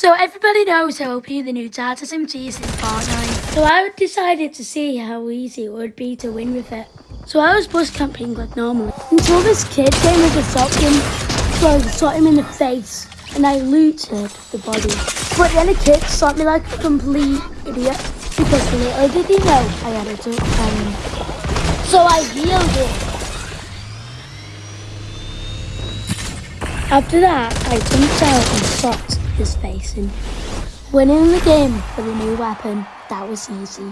So everybody knows how OP the new Tata is in Fortnite. So I decided to see how easy it would be to win with it. So I was bus camping like normal until this kid came with a shotgun. So I shot him in the face and I looted the body. But then a kid shot me like a complete idiot because little did he know I had a gun. So I healed it. After that, I jumped out and shot his face in. Winning the game with a new weapon, that was easy.